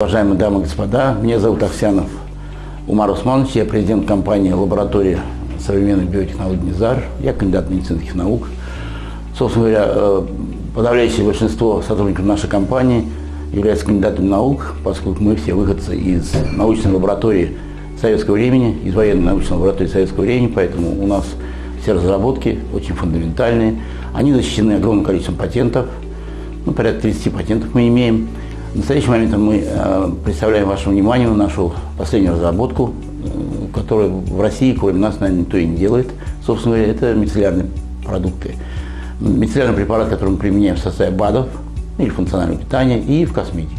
Уважаемые дамы и господа, меня зовут Аксянов Умар Усманович, я президент компании «Лаборатория современной биотехнологии НИЗАР», я кандидат медицинских наук. Собственно говоря, э, подавляющее большинство сотрудников нашей компании являются кандидатами наук, поскольку мы все выходцы из научной лаборатории советского времени, из военной научной лаборатории советского времени, поэтому у нас все разработки очень фундаментальные. Они защищены огромным количеством патентов, ну, порядка 30 патентов мы имеем. В настоящий момент мы э, представляем вашему вниманию нашу последнюю разработку, э, которую в России, кроме нас, наверное, никто и не делает. Собственно говоря, это мицеллярные продукты. Мицеллярный препарат, который мы применяем в составе БАДов или функционального питания и в косметике.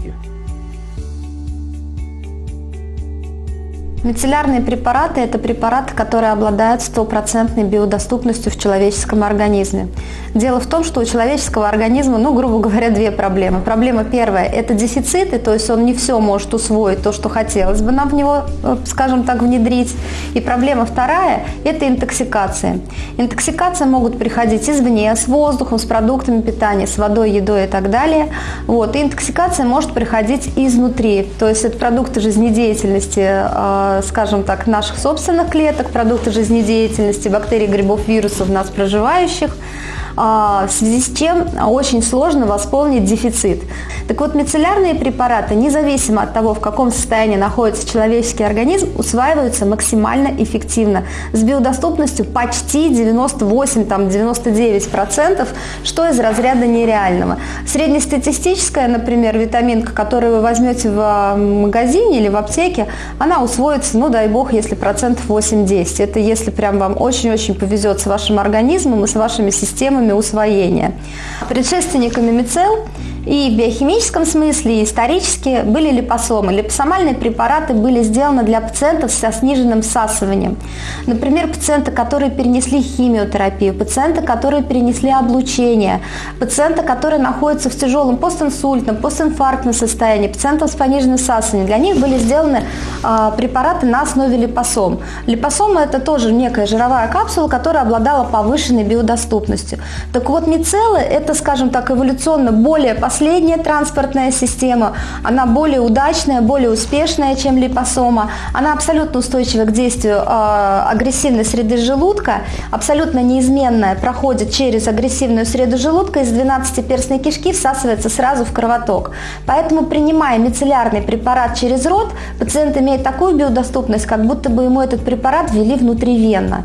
Мицеллярные препараты – это препараты, которые обладают стопроцентной биодоступностью в человеческом организме. Дело в том, что у человеческого организма, ну, грубо говоря, две проблемы. Проблема первая – это дефициты, то есть он не все может усвоить, то, что хотелось бы нам в него, э, скажем так, внедрить. И проблема вторая – это интоксикация. Интоксикация могут приходить извне, с воздухом, с продуктами питания, с водой, едой и так далее. Вот. И интоксикация может приходить изнутри, то есть это продукты жизнедеятельности Э, скажем так, наших собственных клеток, продукты жизнедеятельности, бактерий, грибов, вирусов в нас проживающих – а, в связи с чем очень сложно восполнить дефицит. Так вот, мицеллярные препараты, независимо от того, в каком состоянии находится человеческий организм, усваиваются максимально эффективно, с биодоступностью почти 98-99%, что из разряда нереального. Среднестатистическая, например, витаминка, которую вы возьмете в магазине или в аптеке, она усвоится, ну дай бог, если процентов 8-10. Это если прям вам очень-очень повезет с вашим организмом и с вашими системами усвоения. Предшественниками мицел и в биохимическом смысле, и исторически были липосомы. Липосомальные препараты были сделаны для пациентов со сниженным всасыванием. Например, пациенты, которые перенесли химиотерапию, пациенты, которые перенесли облучение, пациенты, которые находятся в тяжелом постинсультном, постинфарктном состоянии, пациентов с пониженным всасыванием. Для них были сделаны э, препараты на основе липосом. Липосома – это тоже некая жировая капсула, которая обладала повышенной биодоступностью. Так вот, мицеллы – это, скажем так, эволюционно более последняя транспортная система, она более удачная, более успешная, чем липосома. Она абсолютно устойчива к действию э, агрессивной среды желудка, абсолютно неизменная, проходит через агрессивную среду желудка, из 12-перстной кишки всасывается сразу в кровоток. Поэтому, принимая мицеллярный препарат через рот, пациент имеет такую биодоступность, как будто бы ему этот препарат ввели внутривенно.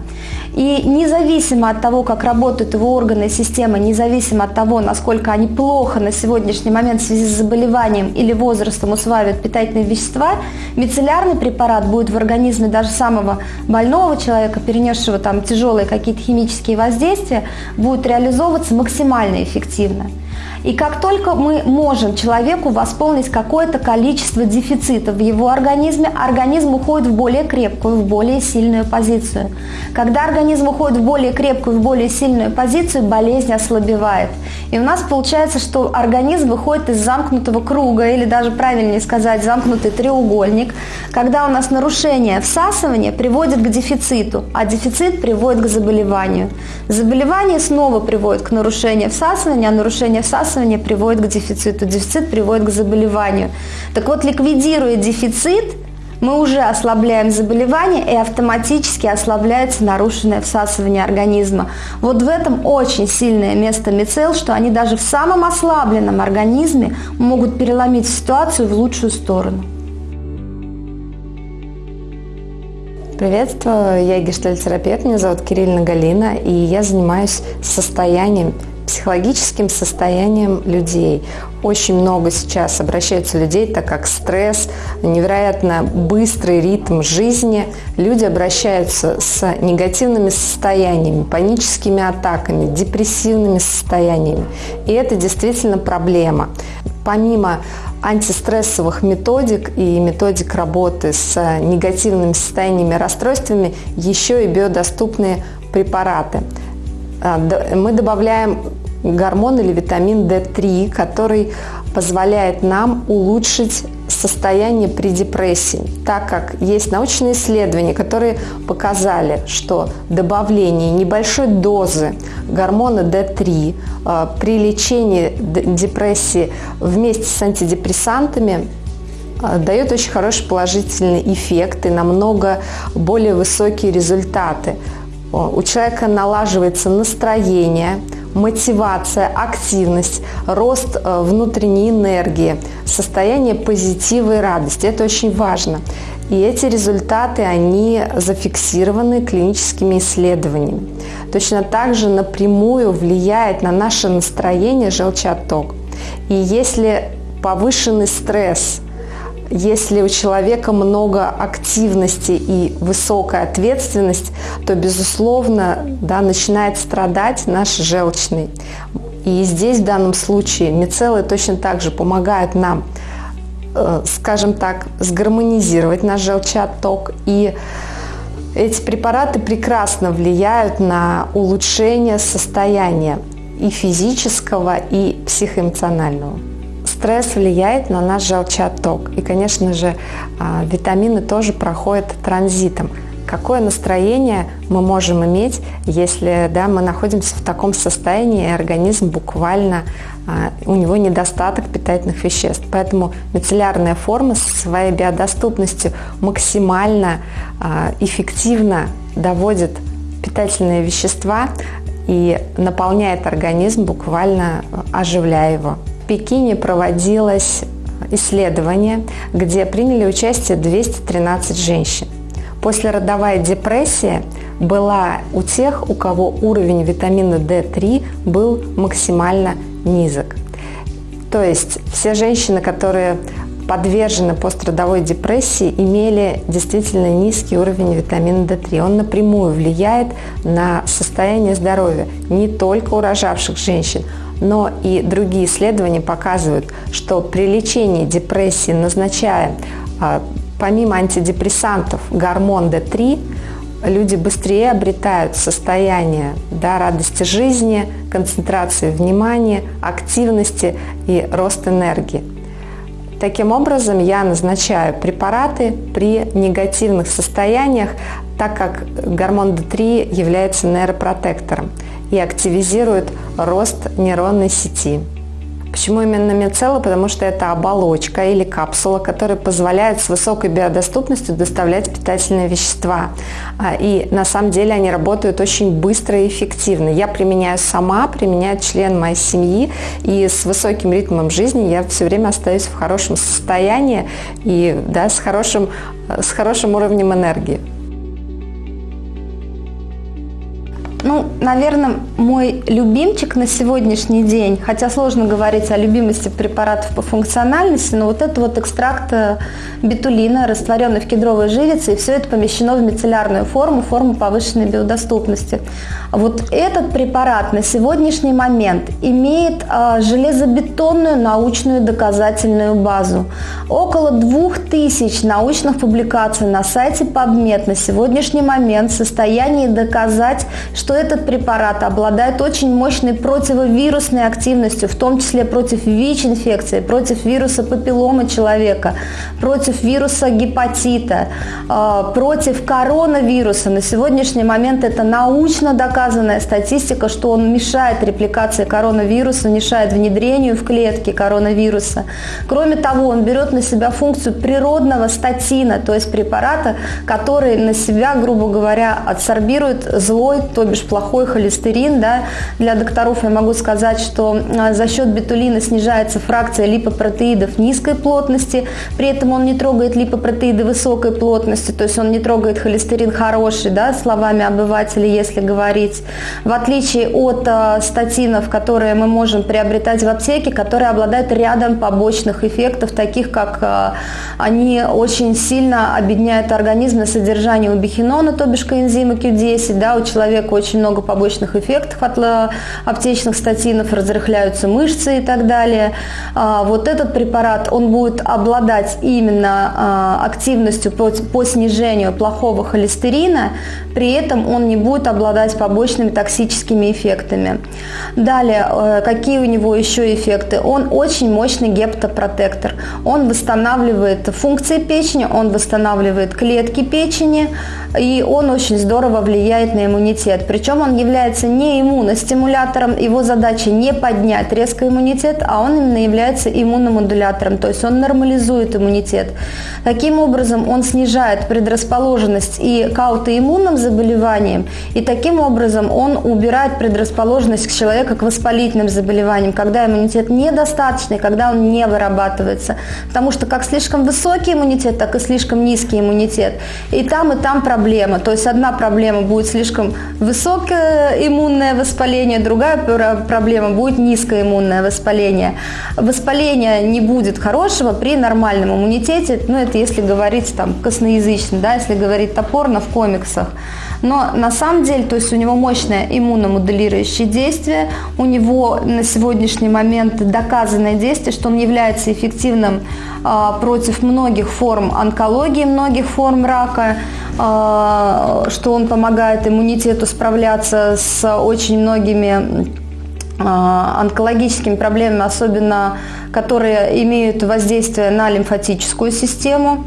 И независимо от того, как работают его органы и система, независимо от того, насколько они плохо на сегодняшний момент в связи с заболеванием или возрастом усваивают питательные вещества, мицеллярный препарат будет в организме даже самого больного человека, перенесшего там тяжелые какие-то химические воздействия, будет реализовываться максимально эффективно. И как только мы можем человеку восполнить какое-то количество дефицитов в его организме, организм уходит в более крепкую, в более сильную позицию. Когда организм уходит в более крепкую, в более сильную позицию, болезнь ослабевает. И у нас получается, что организм выходит из замкнутого круга, или даже правильнее сказать, замкнутый треугольник, когда у нас нарушение всасывания приводит к дефициту, а дефицит приводит к заболеванию. Заболевание снова приводит к нарушению всасывания, а нарушение всасывание приводит к дефициту, дефицит приводит к заболеванию. Так вот, ликвидируя дефицит, мы уже ослабляем заболевание и автоматически ослабляется нарушенное всасывание организма. Вот в этом очень сильное место мицел, что они даже в самом ослабленном организме могут переломить ситуацию в лучшую сторону. Приветствую, я гештальтерапевт, меня зовут Кириллина Галина, и я занимаюсь состоянием психологическим состоянием людей. Очень много сейчас обращаются людей, так как стресс, невероятно быстрый ритм жизни. Люди обращаются с негативными состояниями, паническими атаками, депрессивными состояниями. И это действительно проблема. Помимо антистрессовых методик и методик работы с негативными состояниями, расстройствами, еще и биодоступные препараты. А, мы добавляем гормон или витамин D3, который позволяет нам улучшить состояние при депрессии, так как есть научные исследования, которые показали, что добавление небольшой дозы гормона D3 э, при лечении депрессии вместе с антидепрессантами э, дает очень хороший положительный эффект и намного более высокие результаты. У человека налаживается настроение, мотивация, активность, рост э, внутренней энергии, состояние позитива и радости. Это очень важно. И эти результаты, они зафиксированы клиническими исследованиями. Точно так же напрямую влияет на наше настроение желчаток. И если повышенный стресс, если у человека много активности и высокая ответственность, то, безусловно, да, начинает страдать наш желчный. И здесь в данном случае мицеллы точно так же помогают нам Э, скажем так, сгармонизировать наш желчаток. И эти препараты прекрасно влияют на улучшение состояния и физического, и психоэмоционального. Стресс влияет на наш желчаток. И, конечно же, а, витамины тоже проходят транзитом какое настроение мы можем иметь, если да, мы находимся в таком состоянии, и организм буквально, а, у него недостаток питательных веществ. Поэтому мицеллярная форма со своей биодоступностью максимально а, эффективно доводит питательные вещества и наполняет организм, буквально оживляя его. Пекине проводилось исследование, где приняли участие 213 женщин. Послеродовая депрессия была у тех, у кого уровень витамина D3 был максимально низок. То есть все женщины, которые подвержены пострадовой депрессии, имели действительно низкий уровень витамина D3. Он напрямую влияет на состояние здоровья не только у рожавших женщин, но и другие исследования показывают, что при лечении депрессии, назначая а, помимо антидепрессантов гормон D3, люди быстрее обретают состояние да, радости жизни, концентрации внимания, активности и рост энергии. Таким образом, я назначаю препараты при негативных состояниях, так как гормон D3 является нейропротектором и активизирует рост нейронной сети. Почему именно мицелла? Потому что это оболочка или капсула, которая позволяет с высокой биодоступностью доставлять питательные вещества. А, и на самом деле они работают очень быстро и эффективно. Я применяю сама, применяет член моей семьи, и с высоким ритмом жизни я все время остаюсь в хорошем состоянии и да, с, хорошим, с хорошим уровнем энергии. Ну, наверное, мой любимчик на сегодняшний день, хотя сложно говорить о любимости препаратов по функциональности, но вот это вот экстракт э, бетулина, растворенный в кедровой живице, и все это помещено в мицеллярную форму, форму повышенной биодоступности. Вот этот препарат на сегодняшний момент имеет а, железобетонную научную доказательную базу. Около двух тысяч научных публикаций на сайте PubMed на сегодняшний момент в состоянии доказать, что что этот препарат обладает очень мощной противовирусной активностью, в том числе против ВИЧ-инфекции, против вируса папиллома человека, против вируса гепатита, а, против коронавируса. На сегодняшний момент это научно доказанная статистика, что он мешает репликации коронавируса, мешает внедрению в клетки коронавируса. Кроме того, он берет на себя функцию природного статина, то есть препарата, который на себя, грубо говоря, адсорбирует злой, то бишь плохой холестерин. Да. Для докторов я могу сказать, что а, за счет бетулина снижается фракция липопротеидов низкой плотности, при этом он не трогает липопротеиды высокой плотности, то есть он не трогает холестерин хороший, да, словами обывателя, если говорить. В отличие от э, статинов, которые мы можем приобретать в аптеке, которые обладают рядом побочных эффектов, таких как э, они очень сильно объединяют организм на содержание убихинона, то бишь коэнзима Q10, да, у человека очень очень много побочных эффектов от э, аптечных статинов, разрыхляются мышцы и так далее. А, вот этот препарат, он будет обладать именно а, активностью по, по снижению плохого холестерина, при этом он не будет обладать побочными токсическими эффектами. Далее, э, какие у него еще эффекты? Он очень мощный гептопротектор. Он восстанавливает функции печени, он восстанавливает клетки печени, и он очень здорово влияет на иммунитет. Причем он является не иммуностимулятором, его задача не поднять резко иммунитет, а он именно является иммуномодулятором, то есть он нормализует иммунитет. Таким образом, он снижает предрасположенность и к аутоиммунным заболеваниям, и таким образом он убирает предрасположенность человека к воспалительным заболеваниям, когда иммунитет недостаточный, когда он не вырабатывается. Потому что как слишком высокий иммунитет, так и слишком низкий иммунитет. И там, и там проблема. То есть одна проблема будет слишком высокое иммунное воспаление, другая проблема будет низкое иммунное воспаление. Воспаление не будет хорошего при нормальном иммунитете, ну это если говорить там косноязычно, да, если говорить топорно в комиксах. Но на самом деле, то есть у него мощное иммуномоделирующее действие, у него на сегодняшний момент доказанное действие, что он является эффективным э, против многих форм онкологии, многих форм рака, э, что он помогает иммунитету справляться с очень многими а, онкологическими проблемами, особенно которые имеют воздействие на лимфатическую систему.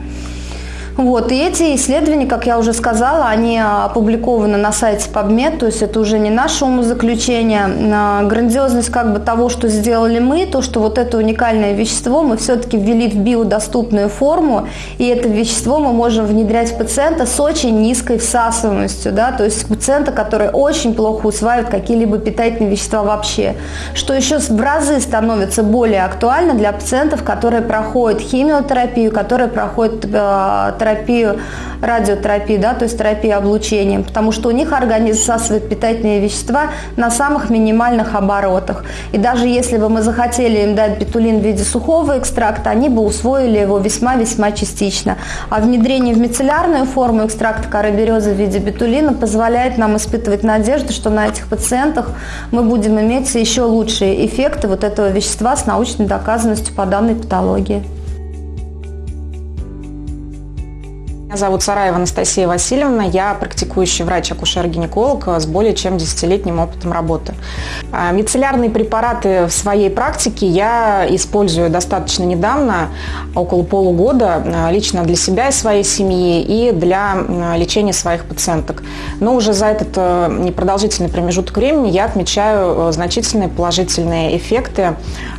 Вот, и эти исследования, как я уже сказала, они опубликованы на сайте PubMed, то есть это уже не наше умозаключение. Грандиозность как бы того, что сделали мы, то, что вот это уникальное вещество мы все-таки ввели в биодоступную форму, и это вещество мы можем внедрять в пациента с очень низкой всасываемостью, да, то есть пациента, который очень плохо усваивает какие-либо питательные вещества вообще. Что еще в разы становится более актуально для пациентов, которые проходят химиотерапию, которые проходят э, терапию, радиотерапию, да, то есть терапию облучением, потому что у них организм всасывает питательные вещества на самых минимальных оборотах. И даже если бы мы захотели им дать бетулин в виде сухого экстракта, они бы усвоили его весьма-весьма частично. А внедрение в мицеллярную форму экстракта коры березы в виде бетулина позволяет нам испытывать надежду, что на этих пациентах мы будем иметь еще лучшие эффекты вот этого вещества с научной доказанностью по данной патологии. Меня зовут Сараева Анастасия Васильевна, я практикующий врач-акушер-гинеколог с более чем десятилетним опытом работы. А, мицеллярные препараты в своей практике я использую достаточно недавно, около полугода, а, лично для себя и своей семьи и для лечения своих пациенток. Но уже за этот э, непродолжительный промежуток времени я отмечаю э, значительные положительные эффекты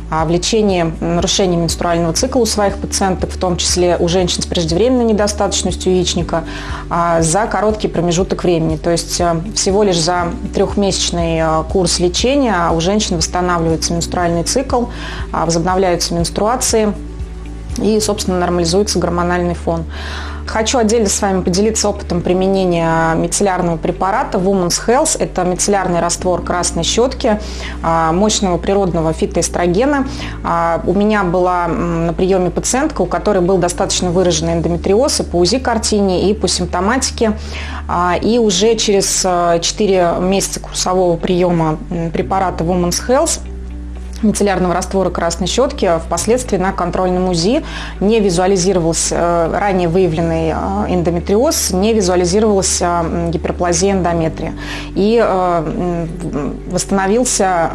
в лечении нарушений менструального цикла у своих пациенток, в том числе у женщин с преждевременной недостаточностью яичника, а, за короткий промежуток времени. То есть э, всего лишь за трехмесячный э, курс лечения у женщин восстанавливается менструальный цикл, а, возобновляются менструации и, собственно, нормализуется гормональный фон. Хочу отдельно с вами поделиться опытом применения мицеллярного препарата Women's Health. Это мицеллярный раствор красной щетки, а, мощного природного фитоэстрогена. А, у меня была на приеме пациентка, у которой был достаточно выраженный эндометриоз и по УЗИ-картине, и по симптоматике. А, и уже через 4 месяца курсового приема препарата Women's Health мицеллярного раствора красной щетки впоследствии на контрольном УЗИ. Не визуализировался э, ранее выявленный э, эндометриоз, не визуализировалась э, гиперплазия эндометрия. И восстановился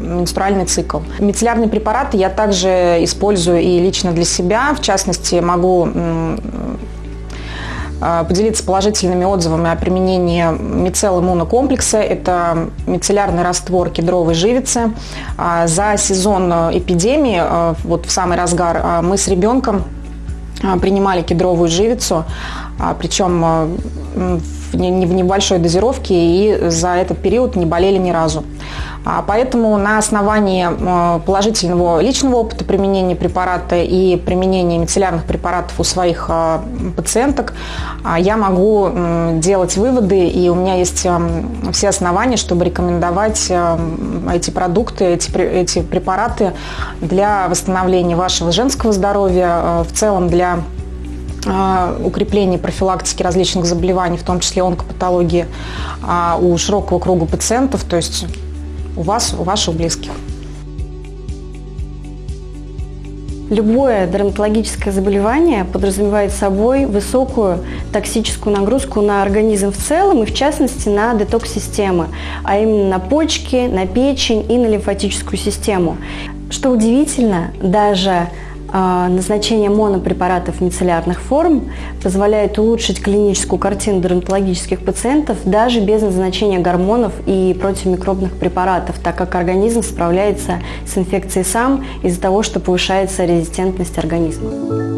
менструальный цикл. Мицеллярные препараты я также использую и лично для себя, в частности могу а, поделиться положительными отзывами о применении мицел иммунокомплекса. Это мицеллярный раствор кедровой живицы. А, за сезон эпидемии, а, вот в самый разгар, мы с ребенком принимали кедровую живицу, причем в небольшой дозировке и за этот период не болели ни разу. А поэтому на основании э, положительного личного опыта применения препарата и применения мицеллярных препаратов у своих э, пациенток а, я могу делать выводы, и у меня есть э, все основания, чтобы рекомендовать эти продукты, эти, эти препараты для восстановления вашего женского здоровья, в целом для укрепления профилактики различных заболеваний, в том числе онкопатологии, а, у широкого круга пациентов. То есть у вас, у ваших близких. Любое дерматологическое заболевание подразумевает собой высокую токсическую нагрузку на организм в целом и в частности на детокс-системы, а именно на почки, на печень и на лимфатическую систему. Что удивительно, даже а, назначение монопрепаратов мицеллярных форм позволяет улучшить клиническую картину дерматологических пациентов даже без назначения гормонов и противомикробных препаратов, так как организм справляется с инфекцией сам из-за того, что повышается резистентность организма.